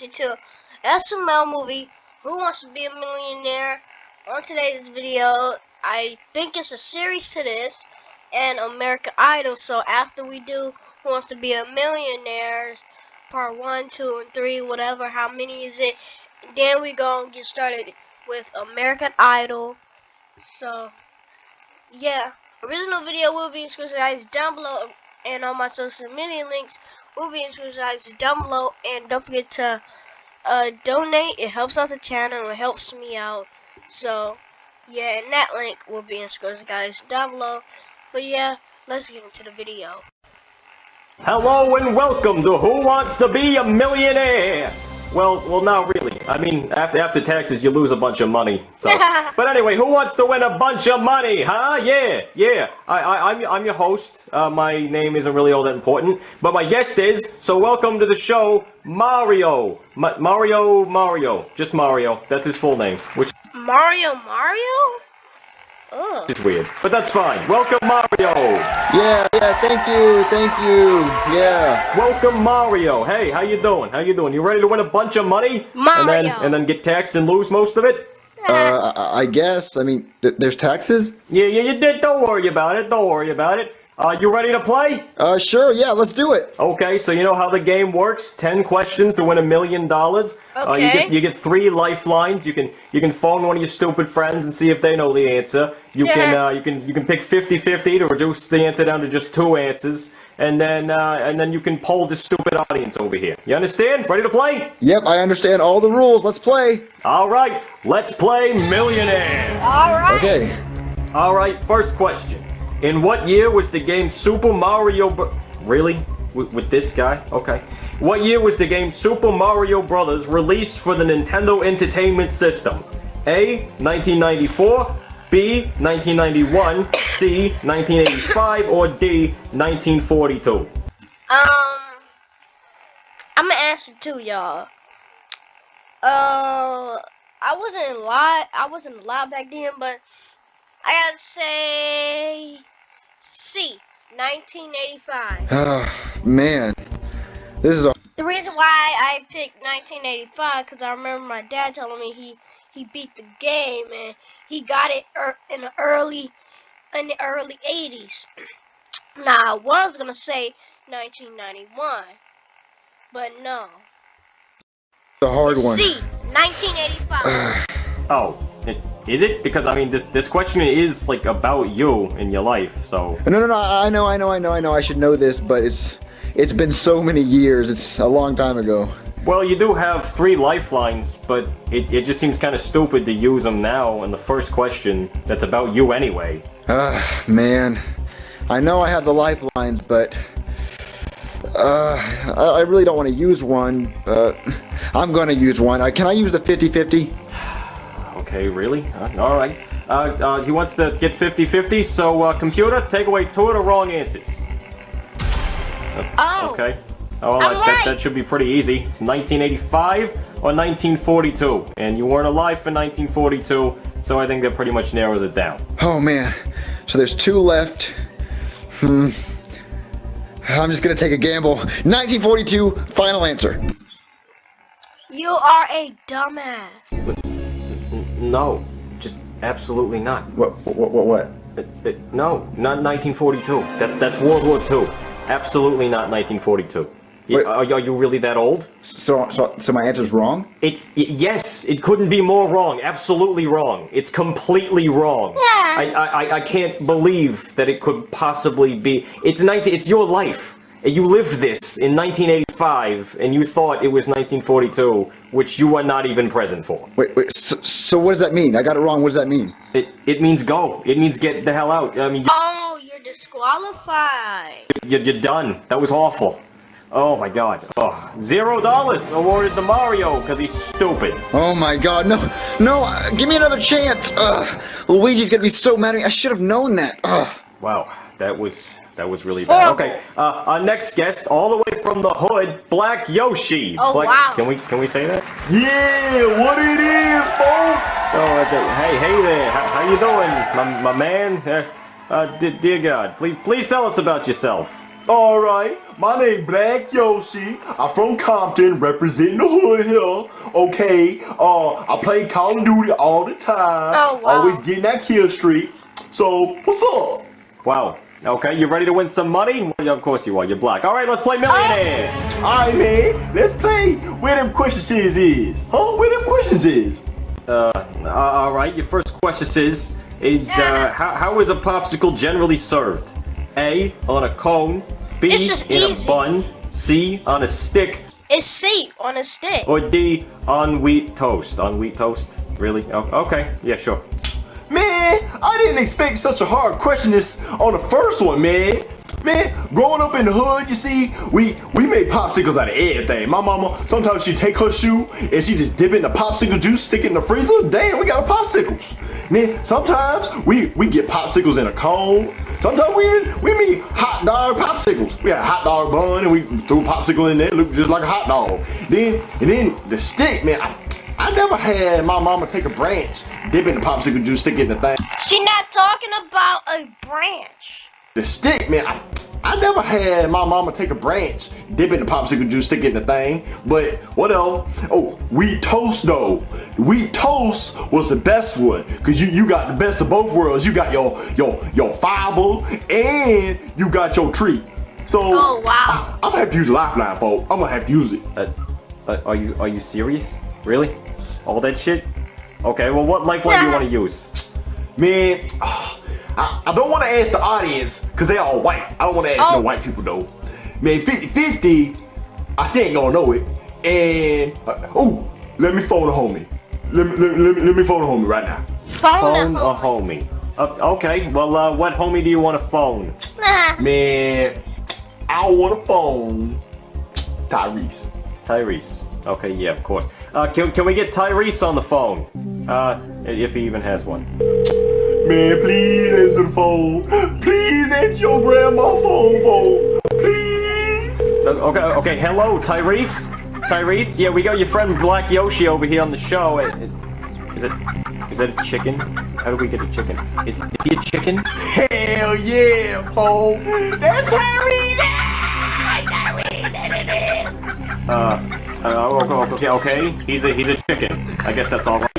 Reacting to SML movie Who Wants to Be a Millionaire. On today's video, I think it's a series to this and American Idol. So after we do Who Wants to Be a Millionaire, part one, two, and three, whatever, how many is it? Then we gonna get started with American Idol. So yeah. Original video will be in description guys down below and all my social media links description guys down below and don't forget to uh, donate. It helps out the channel. It helps me out. So yeah, and that link will be in description guys down below. But yeah, let's get into the video. Hello and welcome to Who Wants to Be a Millionaire? Well, well, not really. I mean, after after taxes, you lose a bunch of money. So, but anyway, who wants to win a bunch of money? Huh? Yeah, yeah. I, I, I'm, I'm your host. Uh, my name isn't really all that important, but my guest is. So, welcome to the show, Mario. Ma Mario, Mario, just Mario. That's his full name. Which Mario, Mario. Ugh. It's weird, but that's fine. Welcome, Mario. Yeah, yeah. Thank you, thank you. Yeah. Welcome, Mario. Hey, how you doing? How you doing? You ready to win a bunch of money? Mario. And then and then get taxed and lose most of it? Uh, I guess. I mean, th there's taxes. Yeah, yeah. You did. Don't worry about it. Don't worry about it. Uh, you ready to play? Uh, sure, yeah, let's do it. Okay, so you know how the game works? Ten questions to win a million dollars. Okay. Uh, you get you get three lifelines. You can you can phone one of your stupid friends and see if they know the answer. You Yeah. can uh, you can you can pick 50-50 to reduce the answer down to just two answers, and then uh, and then you can poll the stupid audience over here. You understand? Ready to play? Yep, I understand all the rules. Let's play. All right, let's play Millionaire. All right. Okay. All right, first question. In what year was the game Super Mario Really? With, with this guy? Okay. What year was the game Super Mario Brothers released for the Nintendo Entertainment System? A. 1994 B. 1991 C. 1985 or D. 1942? Um, I'm gonna answer too, y'all. Uh, I wasn't alive. I wasn't alive back then, but I gotta say C, 1985. Ah, man. This is a The reason why I picked 1985 because I remember my dad telling me he he beat the game and he got it er, in the early in the early 80s. now I was gonna say 1991, but no. The hard one. C, 1985. Oh, it, is it? Because I mean, this this question is like about you and your life. So No, no, no. I know, I know, I know, I know. I should know this, but it's it's been so many years. It's a long time ago. Well, you do have three lifelines, but it, it just seems kind of stupid to use them now in the first question that's about you anyway. Ah, man. I know I have the lifelines, but uh, I, I really don't want to use one. But I'm gonna use one. Uh, can I use the 50-50? Okay, really? Uh, all right. Uh, uh, he wants to get 50-50, so uh, computer, take away two of the wrong answers. oh, Okay. Oh, well, I'm that, that, right. that should be pretty easy. It's 1985 or 1942, and you weren't alive for 1942, so I think that pretty much narrows it down. Oh man. So there's two left. Hmm. I'm just gonna take a gamble. 1942. Final answer. you are a dumbass. N- no, just absolutely not. What? What? What? What? Uh, uh, no, not 1942. That's that's World War II. Absolutely not 1942. Wait. Are, are you really that old? So, so, so my answer's wrong? It's yes. It couldn't be more wrong. Absolutely wrong. It's completely wrong. Yeah. I, I I- I can't believe that it could possibly be. It's 19. It's your life. You lived this in 1985, and you thought it was 1942, which you were not even present for. Wait, wait. So, so what does that mean? I got it wrong. What does that mean? It it means go. It means get the hell out. I mean, Oh, you're disqualified. You're, you're done. That was awful. Oh my god. Oh, zero dollars awarded to Mario because he's stupid. Oh my God! No, no! Uh, give me another chance. Ugh. Luigi's gonna be so mad at me. I should have known that. Ugh. Wow, that was that was really bad. Horrible. Okay, uh, our next guest, all the way from the hood, Black Yoshi. Oh, Black, wow. Can we can we say that? Yeah, what it is, folks? Oh, okay. hey, hey there. How, how you doing, my, my man? Uh, uh, dear God, please please tell us about yourself. Alright, my name Black Yoshi. I'm from Compton, representing the hood here. Okay, uh, I play Call of Duty all the time. Oh, wow. Always getting that kill streak. So, what's up? Wow. Okay, you ready to win some money? Well, yeah, of course you are. You're black. All right, let's play millionaire. Alright, man, let's play where them questions is is. Huh? Where them questions is? Uh, uh, all right. Your first question is: Is uh, how, how is a popsicle generally served? A on a cone. B in easy. a bun. C on a stick. It's C on a stick. Or D on wheat toast. On wheat toast? Really? Oh, okay. Yeah, sure. Man, I didn't expect such a hard question this on the first one, man. Man, growing up in the hood, you see, we we made popsicles out of everything. My mama, sometimes she take her shoe and she just dip in the popsicle juice, stick it in the freezer. Damn, we got popsicles. popsicle. Then sometimes we we get popsicles in a cone. Sometimes we we make hot dog popsicles. We had a hot dog bun and we threw a popsicle in there, looked just like a hot dog. Then and then the stick, man. I, I never had my mama take a branch, dip it in the popsicle juice, stick it in the thing. She not talking about a branch. The stick, man, I, I never had my mama take a branch, dip it in the popsicle juice, stick it in the thing. But what else? Oh, wheat toast though. Wheat toast was the best one. Cause you, you got the best of both worlds. You got your your your fiber and you got your treat. So Oh, wow. I, am gonna have to use Lifeline, folks. I'm gonna have to use it. Uh, uh, are you are you serious? Really? All that shit? Okay. Well, what lifeline do you want to use? Man, I, I don't want to ask the audience because they all white. I don't want to ask Oh. no white people though. Man, 50-50, I still ain't gonna know it. And, uh, oh, let me phone a homie. Let me, let, let, let me phone a homie right now. Phone, Phone the a homie. Uh, okay. Well, uh, what homie do you want to phone? Nah. Man, I want to phone Tyrese. Tyrese. Okay. Yeah. Of course. Uh, can can we get Tyrese on the phone? Uh, if he even has one. Man, please answer the phone. Please answer your grandma's phone, phone. Please. Uh, Okay, okay, hello, Tyrese? Tyrese? Yeah, we got your friend Black Yoshi over here on the show. Uh, uh, Is it, is that a chicken? How do we get a chicken? Is, is he a chicken? Hell yeah, phone. That's Tyrese. Ah, Tyrese. Uh, uh, okay, okay, he's a, he's a chicken. I guess that's alright.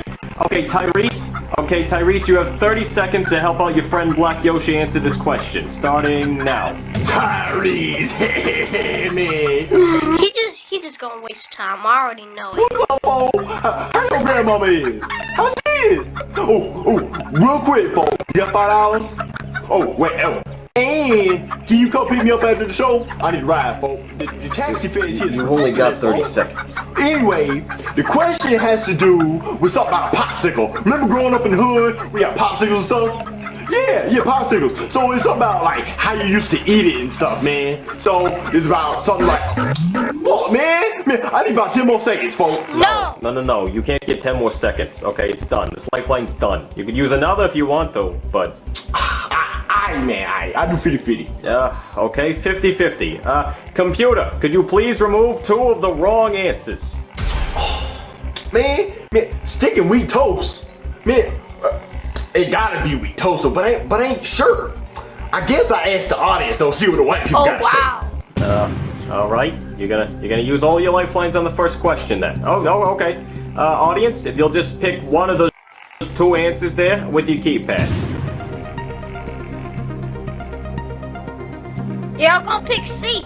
Okay, Tyrese? Okay, Tyrese, you have 30 seconds to help out your friend Black Yoshi answer this question, starting now. Tyrese, man. He just he just gonna waste time. I already know it. What's up, Bo? How your grandmama is? How she is? Oh, oh, real quick, Bo. You got five dollars? Oh, wait, oh. And can you come pick me up after the show? I need to ride, Bo. The, the taxi fare is here. You've only got 30 seconds. Anyway, the question has to do with something about a popsicle. Remember growing up in the hood, we had popsicles and stuff? Yeah, yeah, popsicles. So it's something about like how you used to eat it and stuff, man. So it's about something like, fuck, man, man, I need about ten more seconds, folks. No. No, no, no, you can't get 10 more seconds. Okay, it's done. This lifeline's done. You could use another if you want though, but I, I, man, I, I do 50-50. Uh, okay, 50-50. Uh, computer, could you please remove two of the wrong answers? Man, man, sticking wheat toast, man, uh, it gotta be wheat toast, but I, ain't- but I ain't sure. I guess I asked the audience though, see what the white people Oh gotta wow. All right, you're gonna you're gonna use all your lifelines on the first question then. Oh, oh, okay. Uh, audience, if you'll just pick one of those two answers there with your keypad. Yeah, I'm gonna pick C.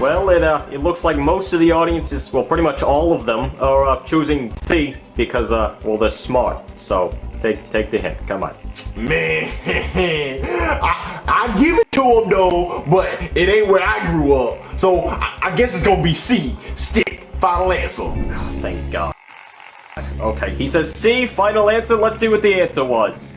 Well, it uh, it looks like most of the audiences, well, pretty much all of them, are uh, choosing C because uh, well, they're smart. So take take the hint. Come on. Man, I, I give it to him though, but it ain't where I grew up. So I, I guess it's gonna be C, stick, final answer. Oh, thank God. Okay, he says C. Final answer. Let's see what the answer was.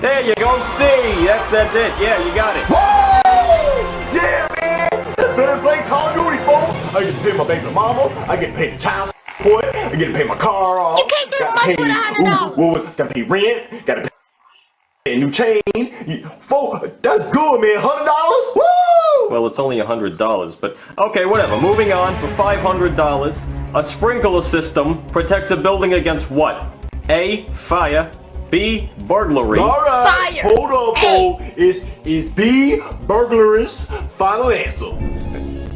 There you go, C. That's that's it. Yeah, you got it. Woo! Yeah, man! Better play Call of Duty, folks! I get to pay my baby mama, I get to pay the child support, I get to pay my car off. You can't do gotta much pay, with a hundred dollars. ooh, ooh, Gotta pay rent, gotta pay a new chain. You- Folks, that's good, man. Hundred dollars? Woo! Well, it's only a hundred dollars, but okay, whatever. Moving on for five hundred dollars. A sprinkler system protects a building against what? A. Fire. B. Burglary. All right, Fire. hold up, Hey. Bo. Is is B burglarous? Final answer.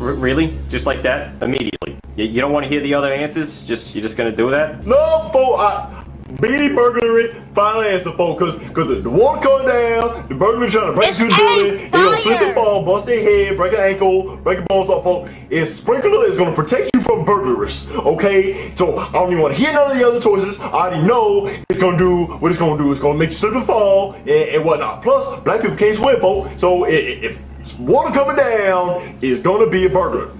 R- really? Just like that? Immediately? You, you don't want to hear the other answers? Just You're just gonna do that? No, Bo. I, B burglary. Final answer, Bo. Cause cause the, the water coming down, the burglar trying to break It's into the A, building. He gonna slip and fall, bust their head, break an ankle, break a bone, something. Fall. Is sprinkler is gonna protect you from burglars. Okay. So I don't even want to hear none of the other choices. I already know it's gonna do what it's gonna do. It's gonna make you slip and fall and, and whatnot. Plus, black people can't swim, folks. So i- i- if water coming down, it's gonna be a burglar.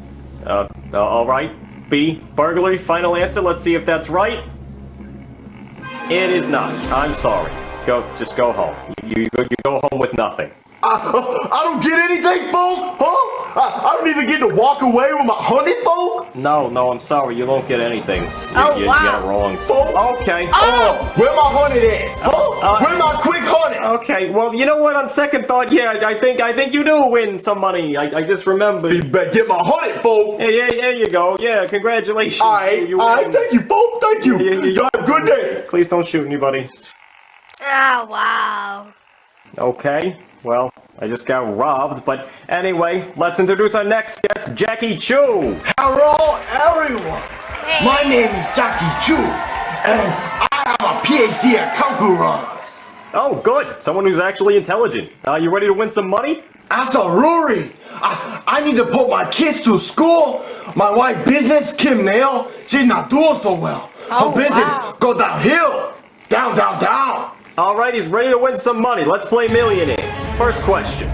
Uh, uh, alright. B. Burglary. Final answer. Let's see if that's right. It is not. I'm sorry. Go, just go home. You, you, you go home with nothing. I, I don't get anything, folk, huh? I, I don't even get to walk away with my honey, folk. No, no, I'm sorry. You don't get anything. You, Oh, you, wow. you got it wrong. Folk. Okay. Oh! Where my honey at? Huh? Uh, Where my quick honey? Okay, well, you know what? On second thought, yeah, I I think I think you do win some money. I, I just You remembered. better get my honey, folk. Yeah, yeah, there you go. Yeah, congratulations. All right, You all right, thank you, folk, thank you. Yeah, yeah, Y'all have a good day. Please don't shoot anybody. Ah, wow. Okay, well, I just got robbed, but anyway, let's introduce our next guest, Jackie Chu. Hello, everyone. Hey. My name is Jackie Chu, and I have a PhD at calculus. Oh, good. Someone who's actually intelligent. Uh, you ready to win some money? As a Rory, I, I need to put my kids to school. My wife business, Kim Nail, she's not doing so well. Her Oh, business wow. go downhill. Down, down, down. All right, he's ready to win some money. Let's play Millionaire. First question.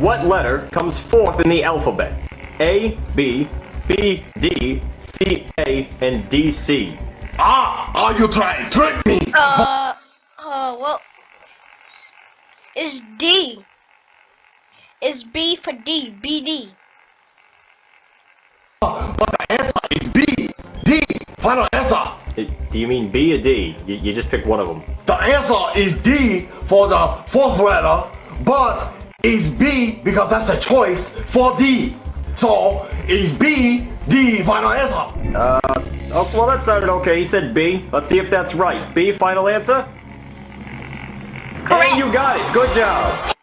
What letter comes fourth in the alphabet? A, B, B, D, C, A, and D, C. Ah, are you trying to trick me? Uh, uh, well, it's D. It's B for D, B, D. BD. But the answer is B, D. Final answer. Uh, Do you mean B or D? You, you just pick one of them. The answer is D for the fourth letter, but it's B because that's the choice for D. So it's B, D. Final answer. Oh, well, that sounded okay. He said B. Let's see if that's right. B, final answer? Correct. And you got it. Good job.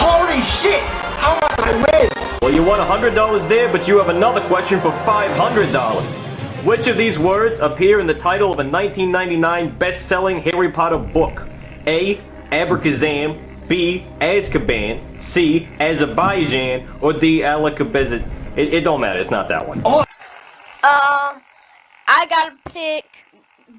Holy shit! How much I win? Well, you won $100 there, but you have another question for $500. Which of these words appear in the title of a 1999 best-selling Harry Potter book? A. Abracazam, B. Azkaban, C. Azerbaijan, or D. Alakabezit? It, it don't matter, it's not that one. Oh, Um, I gotta pick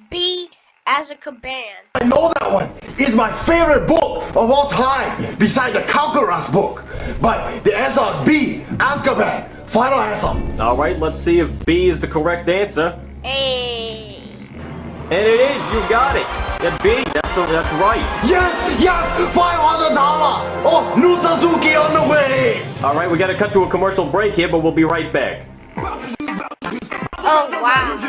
B Azkaban. I know that one. It's my favorite book of all time, beside the calculus book. But the answer is B, Azkaban. Final answer. Alright, let's see if B is the correct answer. Hey. And it is, you got it. Yeah, B, that's, that's right. Yes, yes, five hundred dollar. Oh, new Suzuki on the way. Alright, we gotta cut to a commercial break here, but we'll be right back. Oh, wow.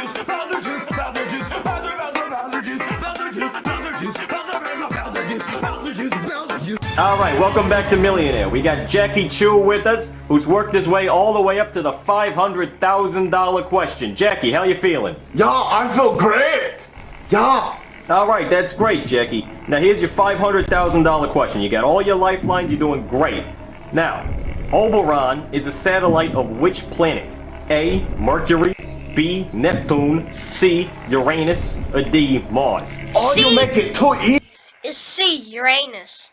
Alright, welcome back to Millionaire. We got Jackie Chu with us, who's worked his way all the way up to the $500,000 question. Jackie, how you feeling? Yeah, I feel great. Yeah. Alright, that's great, Jackie. Now here's your $500,000 question. You got all your lifelines, you're doing great. Now, Oberon is a satellite of which planet? A. Mercury, B. Neptune, C. Uranus, or D. Mars? Oh, you make it too e- It's C, Uranus.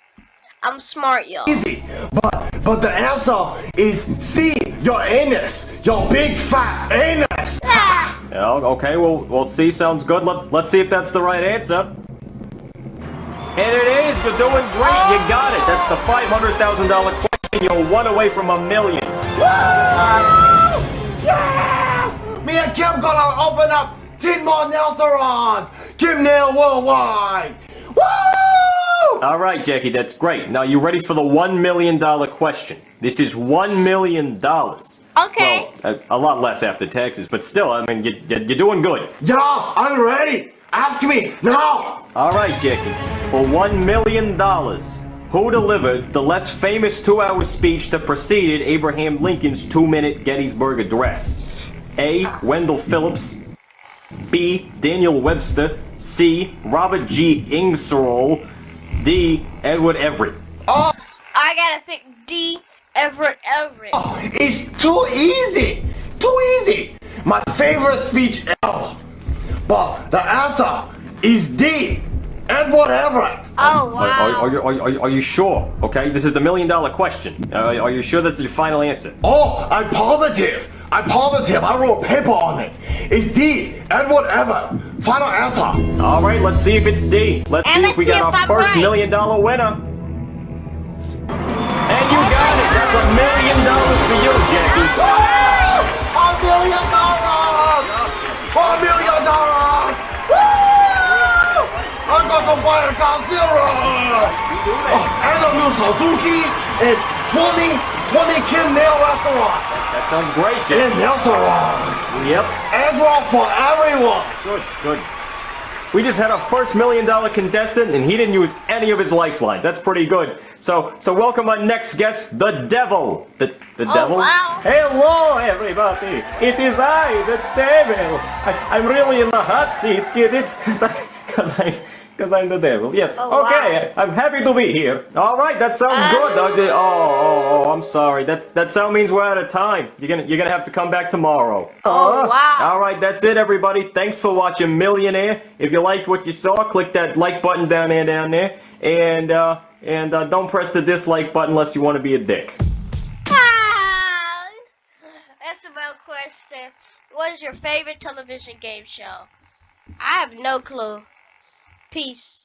I'm smart, y'all. easy. But but the answer is C, your anus. Your big fat anus. Ah, Yeah, okay, well, well, C sounds good. Let, let's see if that's the right answer. And it is! You're doing great! You got it! That's the $500,000 question. You're one away from a million. Yeah! Me and Kim gonna open up 10 more nail salons. Kim Nail Worldwide. Woo! All right, Jackie, that's great. Now, you ready for the $1 million question? This is $1 million. Okay. Well, a, a lot less after taxes, but still, I mean, you, you, you're doing good. Yeah, I'm ready. Ask me now. All right, Jackie, for $1 million, who delivered the less famous two-hour speech that preceded Abraham Lincoln's two-minute Gettysburg Address? A. Wendell Phillips, B. Daniel Webster, C. Robert G. Ingersoll, D. Edward Everett. Oh, I gotta pick D. Everett Everett. it's too easy. Too easy. My favorite speech ever. But the answer is D. Edward Everett. Oh Are, wow. are, are, you- are, you- are you sure? Okay, this is the million dollar question. Uh, are you sure that's your final answer? Oh, I'm positive. I'm positive. I wrote a paper on it. It's D. Edward Everett. Final answer. All right, let's see if it's D. Let's And see let's if we see got if our I'm first right. million dollar winner. And you got it. That's a million dollars for you, Jackie. A million dollars! A million dollars! Woo! I got to buy a Godzilla! Oh, and a new Suzuki and 20, 20 Kim Nail restaurant That sounds great, Jackie. in restaurant. Yep. Edward for everyone. Good, good. We just had our first million dollar contestant, and he didn't use any of his lifelines. That's pretty good. So, so welcome our next guest, the Devil. The the Oh, Devil. wow. Hello, everybody. It is I, the Devil. I, I'm really in the hot seat. Get it? Cause I, cause. Because I'm the devil. Yes. Oh, okay. I'm happy to be here. All right. That sounds Uh. good. Oh, oh, oh. I'm sorry. That that sound means we're out of time. You're gonna you're gonna have to come back tomorrow. Oh, Uh, wow. All right, that's it, everybody. Thanks for watching Millionaire. If you liked what you saw, click that like button down there, down there, and uh, and uh, don't press the dislike button unless you want to be a dick. Ah, That's about question. What is your favorite television game show? I have no clue. Peace.